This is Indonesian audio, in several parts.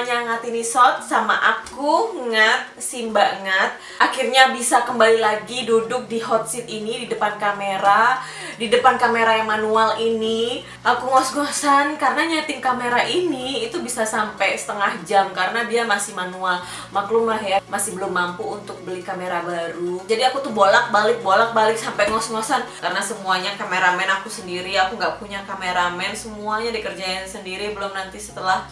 channelnya Ngatini Shot sama aku Ngat, si Mbak Ngat. Akhirnya bisa kembali lagi duduk di hot seat ini di depan kamera Di depan kamera yang manual ini. Aku ngos-ngosan karena nyeting kamera ini itu bisa sampai setengah jam Karena dia masih manual. Maklum lah ya, masih belum mampu untuk beli kamera baru. Jadi aku tuh bolak-balik, bolak-balik sampai ngos-ngosan. Karena semuanya kameramen aku sendiri, aku nggak punya kameramen Semuanya dikerjain sendiri, belum nanti setelah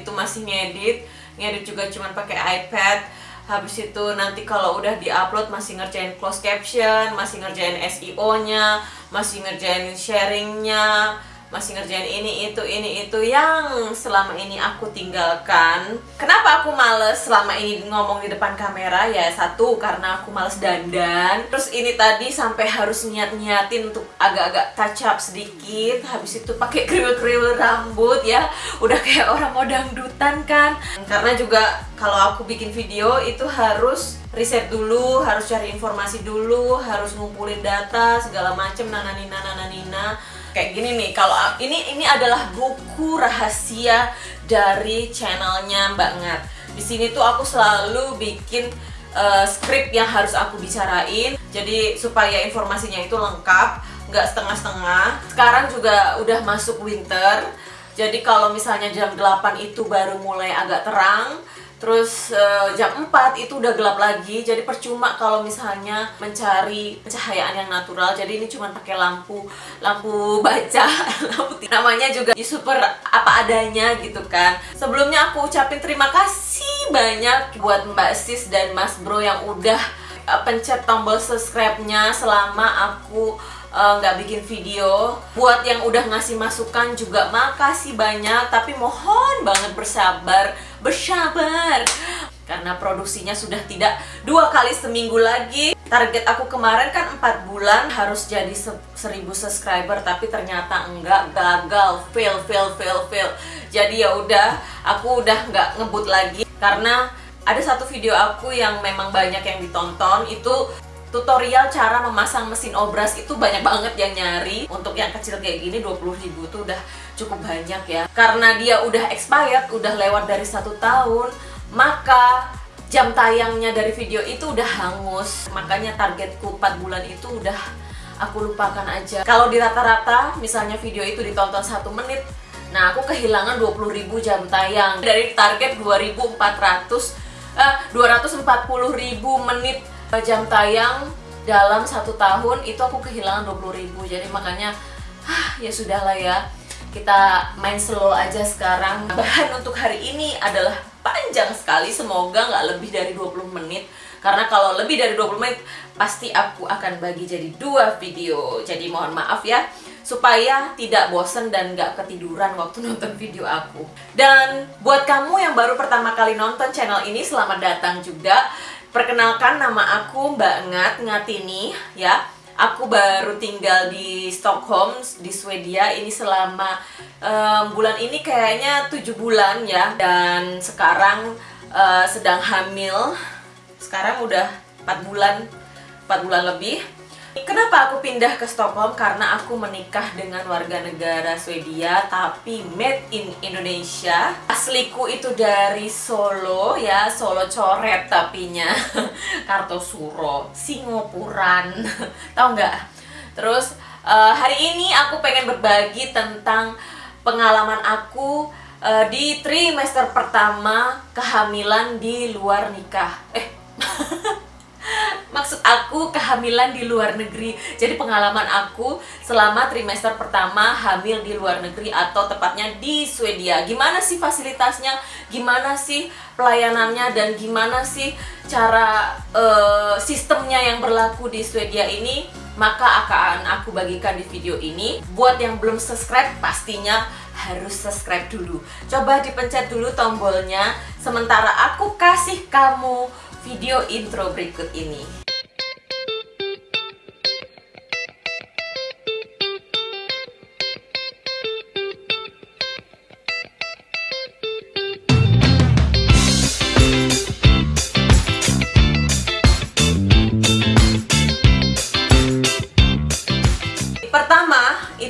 itu masih ngedit. Ngedit juga cuman pakai iPad. Habis itu nanti kalau udah diupload masih ngerjain close caption masih ngerjain SEO nya masih ngerjain sharingnya masih ngerjain ini itu ini itu yang selama ini aku tinggalkan. Kenapa aku males selama ini ngomong di depan kamera? Ya satu karena aku males dandan. Terus ini tadi sampai harus niat-niatin untuk agak-agak touch up sedikit. Habis itu pakai kriwil-kriwil rambut ya. Udah kayak orang mau dangdutan kan? Karena juga kalau aku bikin video itu harus riset dulu, harus cari informasi dulu, harus ngumpulin data segala macem nananina nananina kayak gini nih kalau ini ini adalah buku rahasia dari channelnya Mbak Ngat. Di sini tuh aku selalu bikin uh, skrip yang harus aku bicarain. Jadi supaya informasinya itu lengkap nggak setengah-setengah. Sekarang juga udah masuk winter. Jadi kalau misalnya jam 8 itu baru mulai agak terang Terus uh, jam 4 itu udah gelap lagi, jadi percuma kalau misalnya mencari pencahayaan yang natural. Jadi ini cuma pakai lampu, lampu baca, lampu namanya juga di super apa adanya gitu kan. Sebelumnya aku ucapin terima kasih banyak buat Mbak Sis dan Mas Bro yang udah uh, pencet tombol subscribe-nya selama aku eh, nggak uh, bikin video buat yang udah ngasih masukan juga makasih banyak tapi mohon banget bersabar bersabar. Karena produksinya sudah tidak dua kali seminggu lagi. Target aku kemarin kan 4 bulan harus jadi 1000 subscriber tapi ternyata enggak gagal. Fail fail fail fail. Jadi ya udah aku udah nggak ngebut lagi. Karena ada satu video aku yang memang banyak yang ditonton itu tutorial cara memasang mesin obras itu banyak banget yang nyari. Untuk yang kecil kayak gini 20 ribu tuh udah cukup banyak ya. Karena dia udah expired udah lewat dari satu tahun maka jam tayangnya dari video itu udah hangus. Makanya targetku 4 bulan itu udah aku lupakan aja. Kalau di rata-rata misalnya video itu ditonton satu menit nah aku kehilangan 20.000 jam tayang. Dari target 2400 eh, 240.000 menit jam tayang dalam satu tahun itu aku kehilangan 20.000 jadi makanya ah, ya sudahlah ya kita main slow aja sekarang. Bahan untuk hari ini adalah panjang sekali. Semoga nggak lebih dari 20 menit. Karena kalau lebih dari 20 menit pasti aku akan bagi jadi dua video. Jadi mohon maaf ya supaya tidak bosen dan nggak ketiduran waktu nonton video aku. Dan buat kamu yang baru pertama kali nonton channel ini selamat datang juga. Perkenalkan nama aku Mbak Ngat Ngatini ya. Aku baru tinggal di Stockholm di Swedia. Ini selama um, bulan ini kayaknya 7 bulan ya. Dan sekarang uh, sedang hamil. Sekarang udah 4 bulan 4 bulan lebih Kenapa aku pindah ke Stockholm? Karena aku menikah dengan warga negara Swedia tapi made in Indonesia. Asliku itu dari Solo ya, Solo coret tapinya. Kartosuro, Singopuran. Tahu nggak? Terus uh, hari ini aku pengen berbagi tentang pengalaman aku uh, di trimester pertama kehamilan di luar nikah. Eh maksud aku kehamilan di luar negeri. Jadi pengalaman aku selama trimester pertama hamil di luar negeri atau tepatnya di Swedia. Gimana sih fasilitasnya? Gimana sih pelayanannya? Dan gimana sih cara uh, sistemnya yang berlaku di Swedia ini? Maka akan aku bagikan di video ini. Buat yang belum subscribe pastinya harus subscribe dulu. Coba dipencet dulu tombolnya. Sementara aku kasih kamu video intro berikut ini.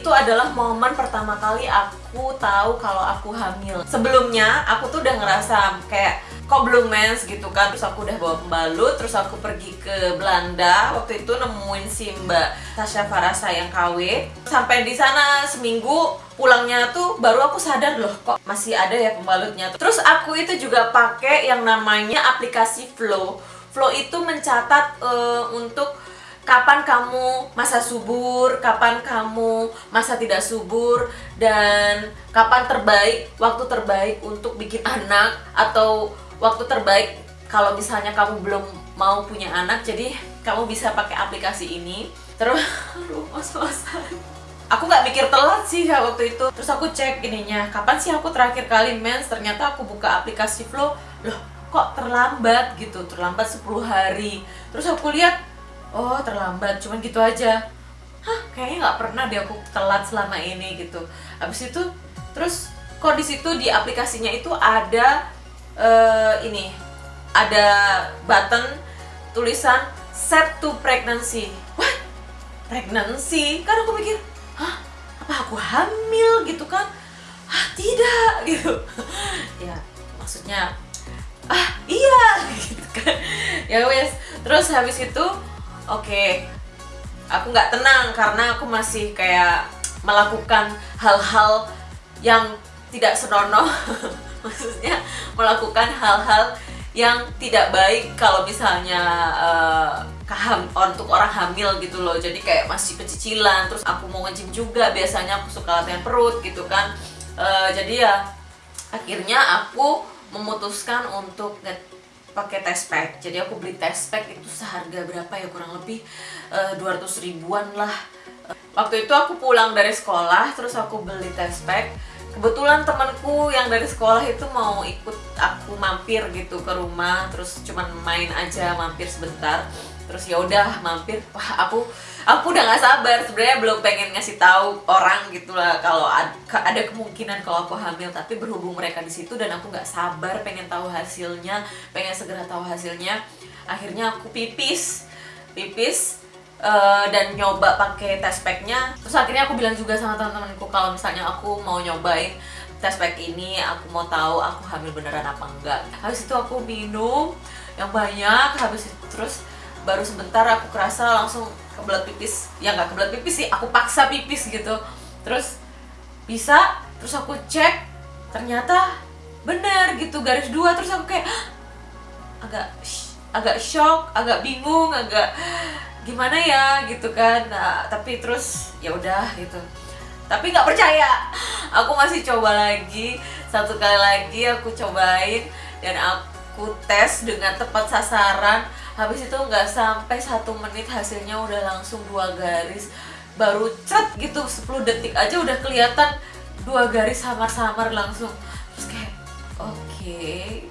itu adalah momen pertama kali aku tahu kalau aku hamil. Sebelumnya aku tuh udah ngerasa kayak kok belum mens gitu kan. Terus aku udah bawa pembalut, terus aku pergi ke Belanda. Waktu itu nemuin si Mbak Tasya Farasa yang KW. Sampai di sana seminggu pulangnya tuh baru aku sadar loh kok masih ada ya pembalutnya. Terus aku itu juga pakai yang namanya aplikasi Flow. Flow itu mencatat uh, untuk kapan kamu masa subur, kapan kamu masa tidak subur, dan kapan terbaik, waktu terbaik untuk bikin anak, atau waktu terbaik kalau misalnya kamu belum mau punya anak, jadi kamu bisa pakai aplikasi ini. Terus, aduh, mas-masan. Aku nggak mikir telat sih ya waktu itu. Terus aku cek ininya, kapan sih aku terakhir kali mens? Ternyata aku buka aplikasi Flow, loh kok terlambat gitu, terlambat 10 hari. Terus aku lihat oh terlambat cuman gitu aja hah kayaknya nggak pernah deh aku telat selama ini gitu habis itu terus kok di situ di aplikasinya itu ada uh, ini ada button tulisan set to pregnancy wah pregnancy? Kan aku mikir hah? Apa aku hamil gitu kan? Ah tidak gitu. Ya maksudnya ah iya gitu kan. Ya wes terus habis itu oke okay, aku nggak tenang karena aku masih kayak melakukan hal-hal yang tidak senonoh maksudnya melakukan hal-hal yang tidak baik kalau misalnya uh, untuk orang hamil gitu loh. Jadi kayak masih pecicilan terus aku mau ngejim juga biasanya aku suka latihan perut gitu kan. Uh, jadi ya akhirnya aku memutuskan untuk pakai test pack. Jadi aku beli test pack itu seharga berapa ya? Kurang lebih eh, 200 ribuan lah. Waktu itu aku pulang dari sekolah terus aku beli test pack kebetulan temanku yang dari sekolah itu mau ikut aku mampir gitu ke rumah terus cuman main aja mampir sebentar. Terus ya udah mampir. Wah aku aku udah nggak sabar. Sebenarnya belum pengen ngasih tahu orang gitulah kalau ada kemungkinan kalau aku hamil. Tapi berhubung mereka di situ dan aku nggak sabar pengen tahu hasilnya pengen segera tahu hasilnya akhirnya aku pipis. Pipis uh, dan nyoba pakai test packnya. Terus akhirnya aku bilang juga sama teman-temanku kalau misalnya aku mau nyobain test pack ini aku mau tahu aku hamil beneran apa enggak. Habis itu aku minum yang banyak habis itu terus baru sebentar aku kerasa langsung kebelat pipis. Ya nggak kebelat pipis sih aku paksa pipis gitu. Terus bisa terus aku cek ternyata bener gitu garis dua. Terus aku kayak agak agak shock agak bingung agak gimana ya gitu kan nah, tapi terus ya udah gitu. Tapi nggak percaya. Aku masih coba lagi satu kali lagi aku cobain dan aku tes dengan tepat sasaran. Habis itu nggak sampai satu menit hasilnya udah langsung dua garis. Baru cat gitu 10 detik aja udah kelihatan dua garis samar-samar langsung. Terus kayak oke okay,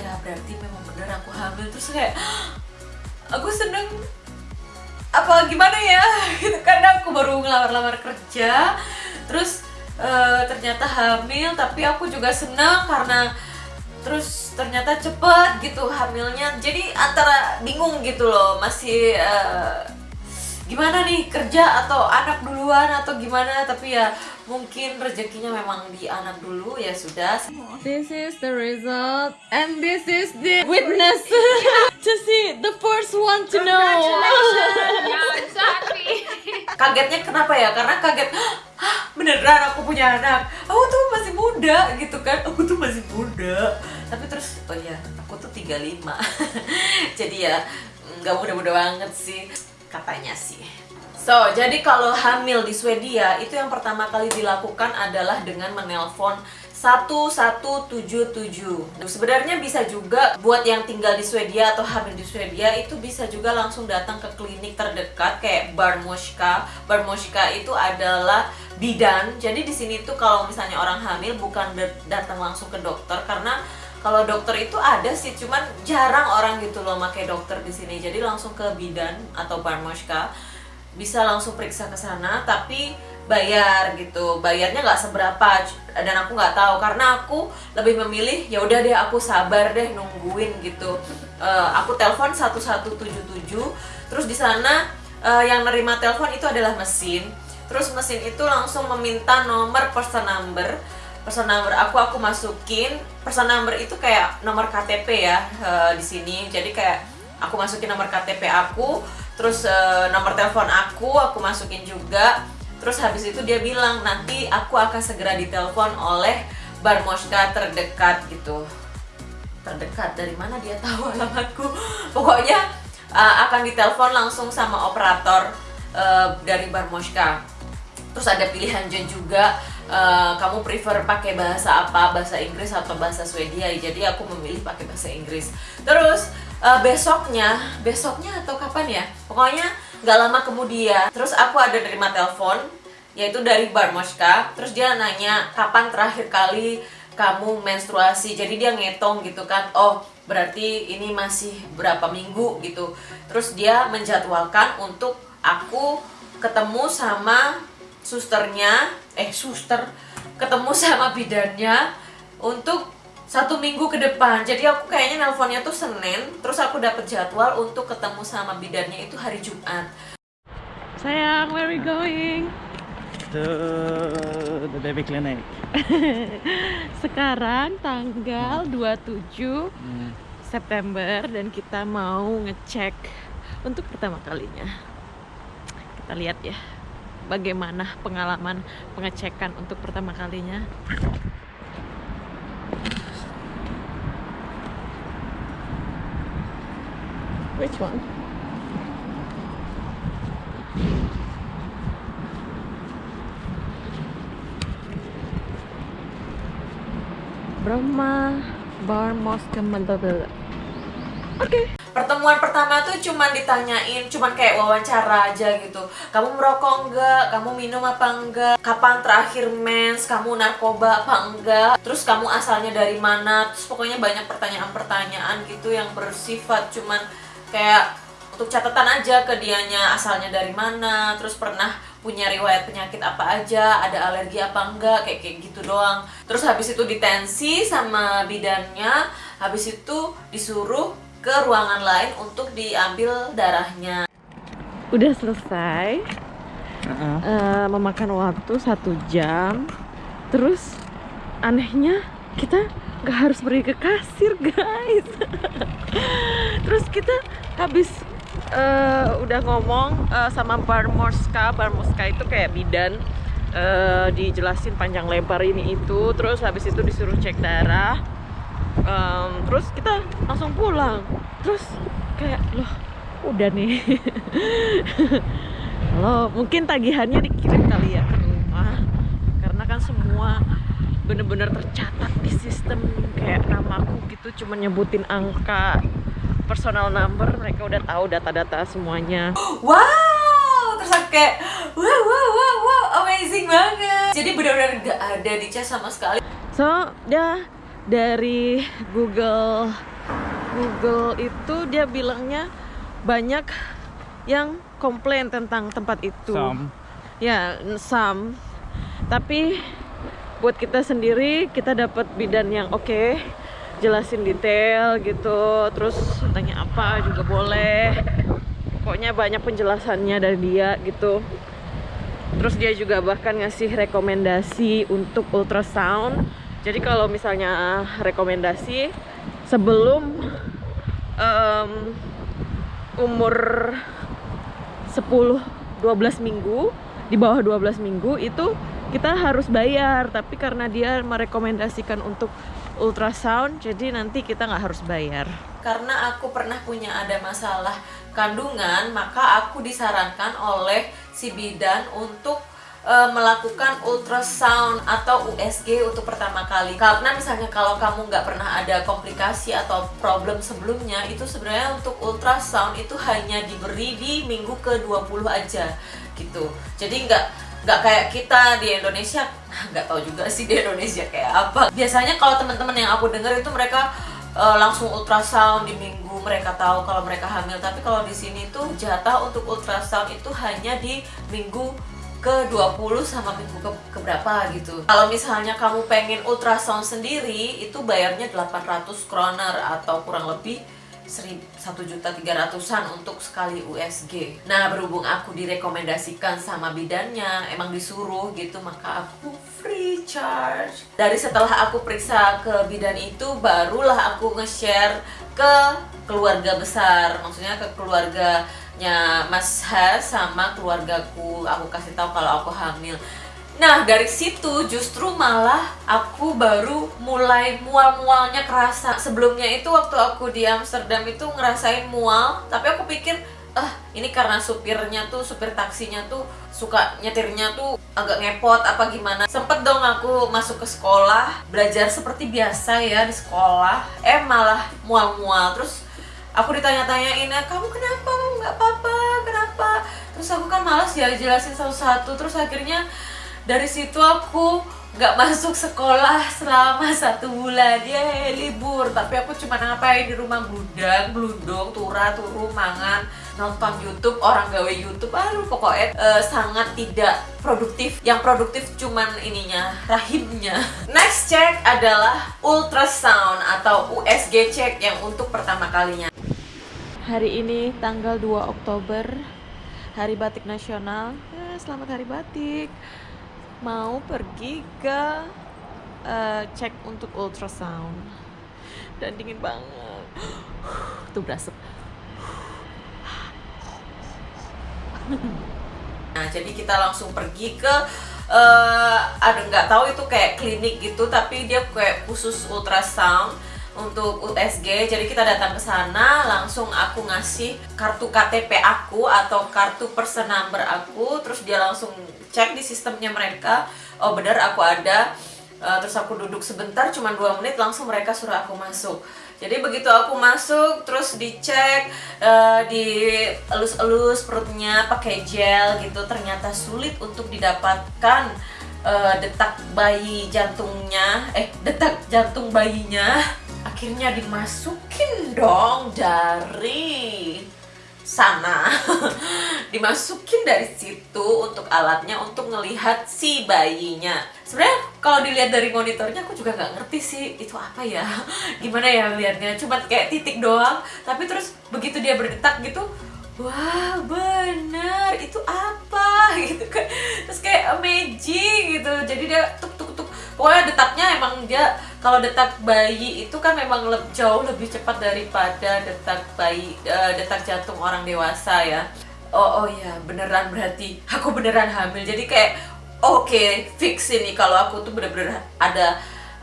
ya berarti memang bener aku hamil. Terus kayak aku seneng apa gimana ya? Gitu karena aku baru ngelamar-lamar kerja terus uh, ternyata hamil tapi aku juga senang karena terus ternyata cepet gitu hamilnya. Jadi antara bingung gitu loh masih uh, gimana nih kerja atau anak duluan atau gimana? Tapi ya mungkin rezekinya memang di anak dulu ya sudah. This is the result and this is the witness. To see the first one to know. Kagetnya kenapa ya? Karena kaget beneran aku punya anak? Aku tuh masih muda gitu kan? Aku tuh masih muda. Tapi terus oh ya aku tuh 35 jadi ya nggak muda-muda banget sih katanya sih So, jadi kalau hamil di Swedia itu yang pertama kali dilakukan adalah dengan menelpon 1177. Sebenarnya bisa juga buat yang tinggal di Swedia atau hamil di Swedia itu bisa juga langsung datang ke klinik terdekat kayak Barmoska. Barmoska itu adalah bidan. Jadi di sini tuh kalau misalnya orang hamil bukan datang langsung ke dokter karena kalau dokter itu ada sih, cuman jarang orang gitu loh pakai dokter di sini. Jadi langsung ke bidan atau Barmoska bisa langsung periksa ke sana tapi bayar gitu. Bayarnya nggak seberapa dan aku nggak tahu. Karena aku lebih memilih ya udah deh aku sabar deh nungguin gitu. Uh, aku telepon 1177 terus di sana uh, yang nerima telepon itu adalah mesin. Terus mesin itu langsung meminta nomor person number person number aku aku masukin person number itu kayak nomor KTP ya eh, di sini. Jadi kayak aku masukin nomor KTP aku terus eh, nomor telepon aku aku masukin juga. Terus habis itu dia bilang nanti aku akan segera ditelepon oleh Barmoska terdekat gitu. Terdekat? Dari mana dia tahu alamatku? Pokoknya uh, akan ditelepon langsung sama operator uh, dari Barmoska terus ada pilihan Jen juga uh, kamu prefer pakai bahasa apa? Bahasa Inggris atau bahasa Swedia? Jadi aku memilih pakai bahasa Inggris. Terus uh, besoknya besoknya atau kapan ya? Pokoknya nggak lama kemudian. Terus aku ada terima telepon yaitu dari Barmoska terus dia nanya kapan terakhir kali kamu menstruasi? Jadi dia ngetong gitu kan oh berarti ini masih berapa minggu? Gitu. Terus dia menjadwalkan untuk aku ketemu sama susternya eh suster ketemu sama bidannya untuk satu minggu ke depan jadi aku kayaknya nelponnya tuh Senin terus aku dapet jadwal untuk ketemu sama bidannya itu hari Jumat Sayang, where are we going? to the baby clinic. Sekarang tanggal 27 Hmm. September dan kita mau ngecek untuk pertama kalinya. Kita lihat ya bagaimana pengalaman pengecekan untuk pertama kalinya. Which one? Brahma Bar Mosque Mandalay. Oke. Pertemuan pertama tuh cuman ditanyain, cuman kayak wawancara aja gitu. Kamu merokok enggak? Kamu minum apa enggak? Kapan terakhir mens? Kamu narkoba apa enggak? Terus kamu asalnya dari mana? Terus pokoknya banyak pertanyaan-pertanyaan gitu yang bersifat cuman kayak untuk catatan aja ke dianya asalnya dari mana, terus pernah punya riwayat penyakit apa aja, ada alergi apa enggak, kayak kayak gitu doang. Terus habis itu ditensi sama bidannya, habis itu disuruh ke ruangan lain untuk diambil darahnya. Udah selesai. Uh-uh. eh, memakan waktu satu jam. Terus anehnya kita nggak harus pergi ke kasir guys. Terus kita habis eh, udah ngomong eh, sama Barmoska, Barmoska itu kayak bidan. eh, dijelasin panjang lebar ini itu. Terus habis itu disuruh cek darah. Em, terus kita langsung pulang. Terus kayak loh udah nih. Halo, mungkin tagihannya dikirim kali ya ke rumah karena kan semua bener-bener tercatat di sistem kayak namaku gitu cuma nyebutin angka personal number mereka udah tahu data-data semuanya Wow, terus aku kayak wow wow wow wow amazing banget. Jadi benar-benar nggak ada dicas sama sekali. so dia dari Google Google itu dia bilangnya banyak yang komplain tentang tempat itu. Some. ya some tapi buat kita sendiri kita dapat bidan yang oke jelasin detail gitu terus tanya apa juga boleh. Pokoknya banyak penjelasannya dari dia gitu. Terus dia juga bahkan ngasih rekomendasi untuk ultrasound jadi kalau misalnya rekomendasi sebelum em, umur 10 12 minggu di bawah 12 minggu itu kita harus bayar. Tapi karena dia merekomendasikan untuk ultrasound jadi nanti kita nggak harus bayar. Karena aku pernah punya ada masalah kandungan, maka aku disarankan oleh si bidan untuk e, melakukan ultrasound atau USG untuk pertama kali. Karena misalnya kalau kamu nggak pernah ada komplikasi atau problem sebelumnya, itu sebenarnya untuk ultrasound itu hanya diberi di minggu ke-20 aja gitu. Jadi nggak nggak kayak kita di Indonesia nggak tahu juga sih di Indonesia kayak apa biasanya kalau teman-teman yang aku dengar itu mereka eh, langsung ultrasound di minggu mereka tahu kalau mereka hamil tapi kalau di sini tuh jatah untuk ultrasound itu hanya di minggu ke 20 sama minggu ke keberapa gitu kalau misalnya kamu pengen ultrasound sendiri itu bayarnya 800 kroner atau kurang lebih satu juta tiga ratusan untuk sekali USG. Nah berhubung aku direkomendasikan sama bidannya, emang disuruh gitu, maka aku free charge. Dari setelah aku periksa ke bidan itu, barulah aku nge-share ke keluarga besar, maksudnya ke keluarganya Mas Has sama keluargaku. Aku kasih tahu kalau aku hamil. Nah dari situ justru malah aku baru mulai mual-mualnya kerasa Sebelumnya itu waktu aku di Amsterdam itu ngerasain mual Tapi aku pikir ah ini karena supirnya tuh, supir taksinya tuh suka nyetirnya tuh agak ngepot apa gimana Sempet dong aku masuk ke sekolah belajar seperti biasa ya di sekolah Eh malah mual-mual terus aku ditanya-tanyain "Eh, kamu kenapa? Kamu nggak apa-apa kenapa? Terus aku kan malas ya jelasin satu-satu. Terus akhirnya dari situ aku nggak masuk sekolah selama satu bulan. Ya libur. Tapi aku cuma ngapain di rumah? Bludang bludong tura turu mangan nonton YouTube orang gawe YouTube. Aduh pokoknya eh, sangat tidak produktif. Yang produktif cuman ininya rahimnya. Next check adalah ultrasound atau USG check yang untuk pertama kalinya Hari ini tanggal 2 Oktober Hari Batik Nasional. Eh, Selamat Hari Batik. Mau pergi ke eh, cek untuk ultrasound. Dan dingin banget. Tuh berasap. Nah, jadi kita langsung pergi ke eh, ada nggak tahu itu kayak klinik gitu, tapi dia kayak khusus ultrasound untuk USG. Jadi kita datang ke sana, langsung aku ngasih kartu KTP aku atau kartu person number aku, terus dia langsung cek di sistemnya mereka. Oh benar aku ada. Eh, terus aku duduk sebentar, cuma dua menit, langsung mereka suruh aku masuk. Jadi begitu aku masuk, terus dicek, eh, dielus-elus perutnya pakai gel gitu, ternyata sulit untuk didapatkan eh, detak bayi jantungnya, eh detak jantung bayinya. Akhirnya dimasukin dong dari sana. Dimasukin dari situ untuk alatnya untuk ngelihat si bayinya. Sebenarnya kalau dilihat dari monitornya aku juga nggak ngerti sih itu apa ya. Gimana ya liatnya cuma kayak titik doang. Tapi terus begitu dia berdetak gitu wah bener itu apa? Gitu kan. Terus kayak amazing gitu. Jadi dia tuk tuk tuk pokoknya detaknya emang dia kalau detak bayi itu kan memang leb- jauh lebih cepat daripada detak bayi eh, detak jantung orang dewasa ya. Oh oh ya beneran berarti aku beneran hamil. Jadi kayak oke fix ini. Kalau aku tuh bener-bener ada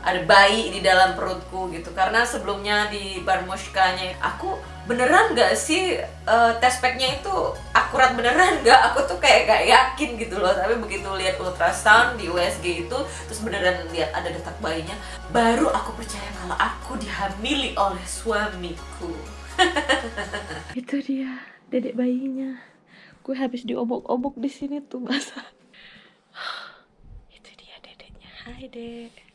ada bayi di dalam perutku gitu. Karena sebelumnya di Barmoshkanya aku beneran nggak sih eh, tes packnya itu akurat beneran nggak? Aku tuh kayak gak yakin gitu loh. Tapi begitu lihat ultrasound di USG itu terus beneran lihat ada detak bayinya baru aku percaya kalau aku dihamili oleh suamiku. Itu dia dedek bayinya. Gue habis diobok-obok di sini tuh masa Itu dia dedeknya. Hai dek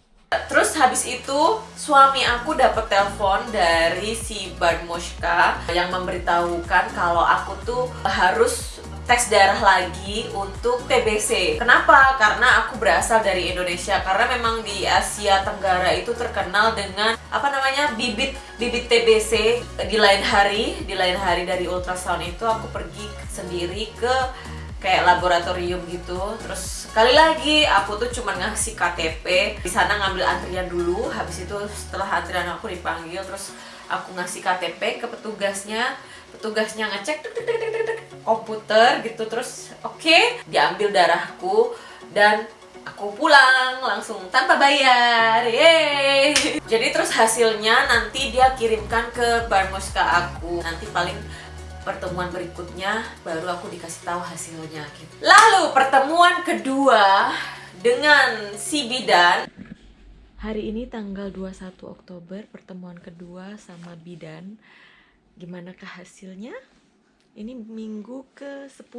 Terus habis itu suami aku dapat telepon dari si Barmoshka yang memberitahukan kalau aku tuh harus tes darah lagi untuk TBC. Kenapa? Karena aku berasal dari Indonesia. Karena memang di Asia Tenggara itu terkenal dengan apa namanya bibit bibit TBC di lain hari, di lain hari dari ultrasound itu aku pergi sendiri ke kayak laboratorium gitu. Terus sekali lagi aku tuh cuma ngasih KTP di sana ngambil antrian dulu. Habis itu setelah antrian aku dipanggil terus aku ngasih KTP ke petugasnya. Petugasnya ngecek tuk, tuk, tuk, tuk, tuk, komputer gitu. Terus oke diambil darahku dan aku pulang langsung tanpa bayar. Yeay. Jadi terus hasilnya nanti dia kirimkan ke Barmoska aku. Nanti paling pertemuan berikutnya baru aku dikasih tahu hasilnya gitu. Lalu pertemuan kedua dengan si bidan Hari ini tanggal 21 Oktober Pertemuan kedua sama bidan Gimanakah hasilnya? Ini minggu ke 10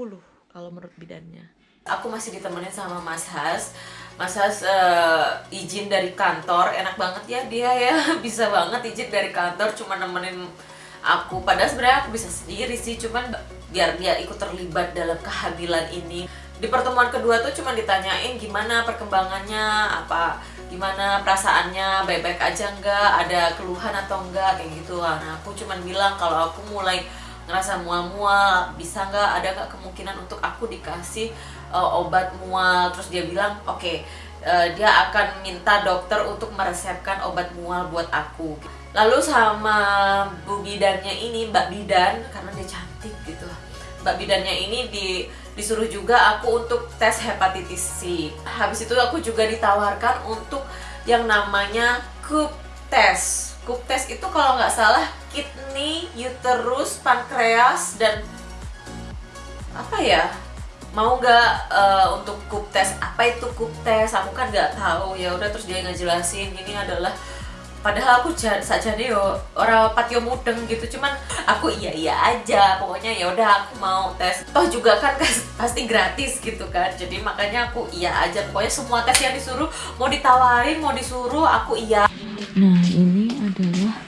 Kalau menurut bidannya aku masih ditemenin sama Mas Has. Mas Has eh, izin dari kantor, enak banget ya dia ya bisa banget izin dari kantor cuma nemenin aku. Padahal sebenarnya aku bisa sendiri sih, cuman biar dia ikut terlibat dalam kehamilan ini. Di pertemuan kedua tuh cuma ditanyain gimana perkembangannya, apa gimana perasaannya baik-baik aja enggak ada keluhan atau enggak kayak gitu nah aku cuman bilang kalau aku mulai ngerasa mual-mual bisa nggak ada nggak kemungkinan untuk aku dikasih uh, obat mual terus dia bilang oke uh, dia akan minta dokter untuk meresepkan obat mual buat aku lalu sama bu bidannya ini mbak bidan karena dia cantik gitu mbak bidannya ini di disuruh juga aku untuk tes hepatitis C habis itu aku juga ditawarkan untuk yang namanya cup test Cup test itu kalau nggak salah kidney, uterus, pankreas dan apa ya? Mau nggak uh, untuk cup test? Apa itu cup test? Aku kan nggak tahu ya. Udah terus dia ngejelasin ini adalah padahal aku saja yo orang patio mudeng gitu cuman aku iya iya aja pokoknya ya udah aku mau tes toh juga kan pasti gratis gitu kan jadi makanya aku iya aja pokoknya semua tes yang disuruh mau ditawarin mau disuruh aku iya Nah, ini adalah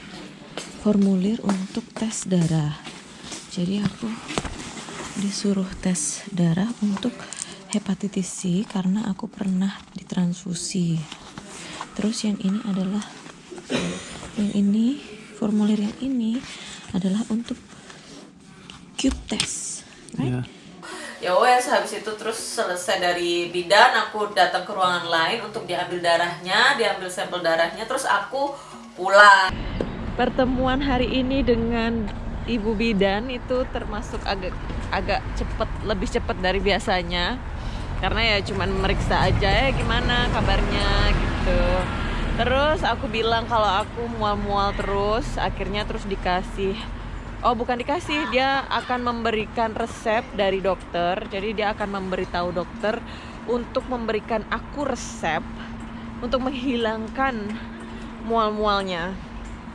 formulir untuk tes darah. Jadi aku disuruh tes darah untuk hepatitis C karena aku pernah ditransfusi. Terus yang ini adalah ini formulir yang ini adalah untuk cube test. Right? Yeah ya wes habis itu terus selesai dari bidan aku datang ke ruangan lain untuk diambil darahnya diambil sampel darahnya terus aku pulang pertemuan hari ini dengan ibu bidan itu termasuk agak agak cepet lebih cepet dari biasanya karena ya cuman meriksa aja ya gimana kabarnya gitu terus aku bilang kalau aku mual-mual terus akhirnya terus dikasih Oh bukan dikasih, dia akan memberikan resep dari dokter. Jadi dia akan memberitahu dokter untuk memberikan aku resep untuk menghilangkan mual-mualnya.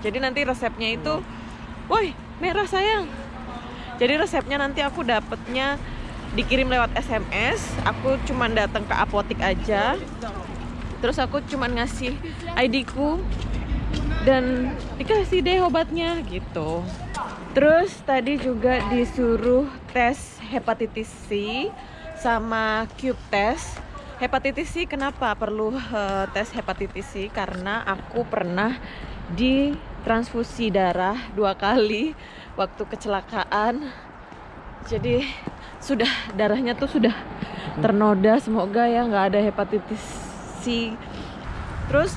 Jadi nanti resepnya itu, woi merah sayang. Jadi resepnya nanti aku dapetnya dikirim lewat SMS. Aku cuma datang ke apotik aja. Terus aku cuma ngasih ID-ku dan dikasih deh obatnya gitu. Terus tadi juga disuruh tes hepatitis C sama cube test. Hepatitis C kenapa perlu uh, tes hepatitis C? Karena aku pernah ditransfusi darah dua kali waktu kecelakaan. Jadi sudah darahnya tuh sudah ternoda. Semoga ya nggak ada hepatitis C. Terus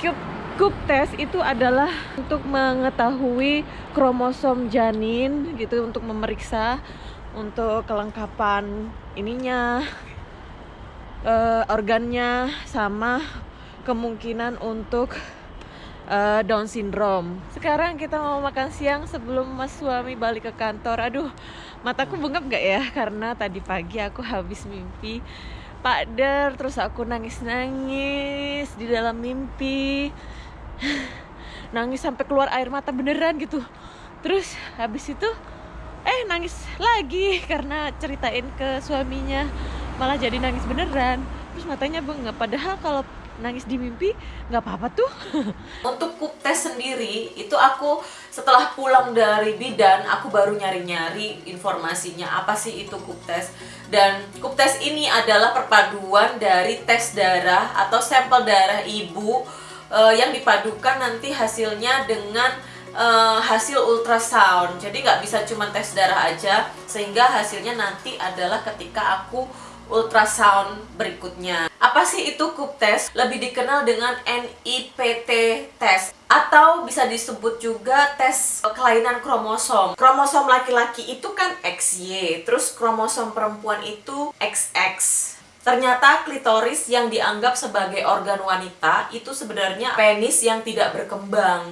cube Cup test itu adalah untuk mengetahui kromosom janin gitu untuk memeriksa untuk kelengkapan ininya uh, organnya sama kemungkinan untuk uh, Down syndrome. Sekarang kita mau makan siang sebelum mas suami balik ke kantor. Aduh, mataku bengap gak ya? Karena tadi pagi aku habis mimpi Pak Der, terus aku nangis-nangis di dalam mimpi. Nangis sampai keluar air mata beneran gitu. Terus habis itu eh nangis lagi karena ceritain ke suaminya malah jadi nangis beneran. Terus matanya bengap padahal kalau nangis di mimpi nggak apa-apa tuh. Untuk kup tes sendiri itu aku setelah pulang dari bidan aku baru nyari-nyari informasinya apa sih itu kup tes. Dan kup tes ini adalah perpaduan dari tes darah atau sampel darah ibu uh, yang dipadukan nanti hasilnya dengan uh, hasil ultrasound. Jadi nggak bisa cuma tes darah aja sehingga hasilnya nanti adalah ketika aku ultrasound berikutnya. Apa sih itu kup test lebih dikenal dengan NIPT test atau bisa disebut juga tes kelainan kromosom. Kromosom laki-laki itu kan XY terus kromosom perempuan itu XX Ternyata klitoris yang dianggap sebagai organ wanita itu sebenarnya penis yang tidak berkembang.